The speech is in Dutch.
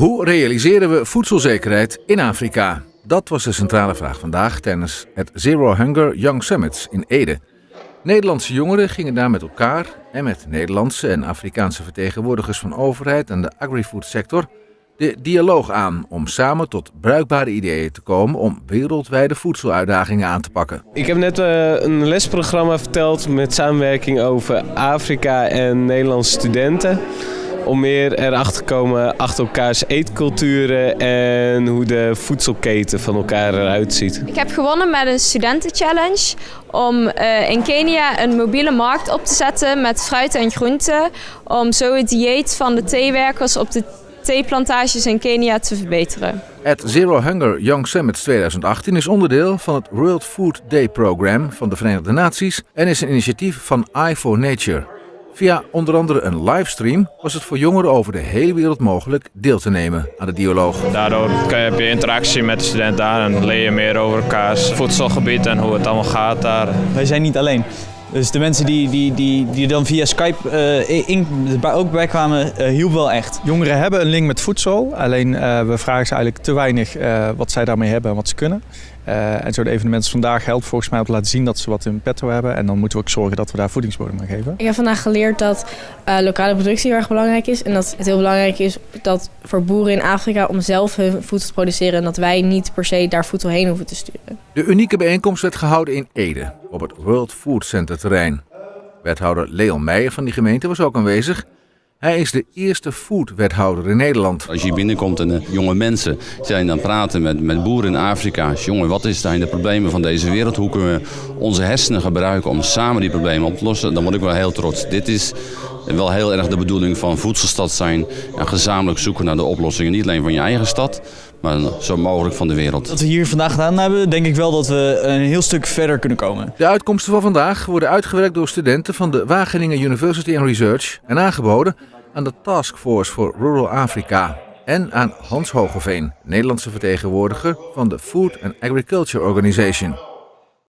Hoe realiseren we voedselzekerheid in Afrika? Dat was de centrale vraag vandaag tijdens het Zero Hunger Young Summits in Ede. Nederlandse jongeren gingen daar met elkaar en met Nederlandse en Afrikaanse vertegenwoordigers van overheid en de agri-food sector de dialoog aan om samen tot bruikbare ideeën te komen om wereldwijde voedseluitdagingen aan te pakken. Ik heb net uh, een lesprogramma verteld met samenwerking over Afrika en Nederlandse studenten. Om meer erachter te komen achter elkaars eetculturen en hoe de voedselketen van elkaar eruit ziet. Ik heb gewonnen met een studentenchallenge om uh, in Kenia een mobiele markt op te zetten met fruit en groenten. Om zo het dieet van de theewerkers op de theeplantages in Kenia te verbeteren. Het Zero Hunger Young Summit 2018 is onderdeel van het World Food Day Program van de Verenigde Naties en is een initiatief van Eye for Nature. Via onder andere een livestream was het voor jongeren over de hele wereld mogelijk deel te nemen aan de dialoog. Daardoor heb je interactie met de studenten daar en leer je meer over elkaars voedselgebied en hoe het allemaal gaat daar. Wij zijn niet alleen. Dus de mensen die, die, die, die dan via Skype uh, in, ook bij kwamen, uh, hielp wel echt. Jongeren hebben een link met voedsel, alleen uh, we vragen ze eigenlijk te weinig wat zij daarmee hebben en wat ze kunnen. En zo de evenementen vandaag helpt volgens mij om te laten zien dat ze wat in petto hebben. En dan moeten we ook zorgen dat we daar voedingsbodem aan geven. Ik heb vandaag geleerd dat lokale productie heel erg belangrijk is. En dat het heel belangrijk is dat voor boeren in Afrika om zelf hun voedsel te produceren. En dat wij niet per se daar voedsel heen hoeven te sturen. De unieke bijeenkomst werd gehouden in Ede op het World Food Center terrein. Wethouder Leon Meijer van die gemeente was ook aanwezig. Hij is de eerste food-wethouder in Nederland. Als je hier binnenkomt en de jonge mensen zijn dan praten met, met boeren in Afrika. Jongen, wat is zijn de problemen van deze wereld? Hoe kunnen we onze hersenen gebruiken om samen die problemen op te lossen? Dan word ik wel heel trots. Dit is wel heel erg de bedoeling van voedselstad zijn. En gezamenlijk zoeken naar de oplossingen. Niet alleen van je eigen stad, maar zo mogelijk van de wereld. Wat we hier vandaag gedaan hebben, denk ik wel dat we een heel stuk verder kunnen komen. De uitkomsten van vandaag worden uitgewerkt door studenten van de Wageningen University and Research en aangeboden aan de Task Force voor Rural Africa en aan Hans Hogeveen, Nederlandse vertegenwoordiger van de Food and Agriculture Organization.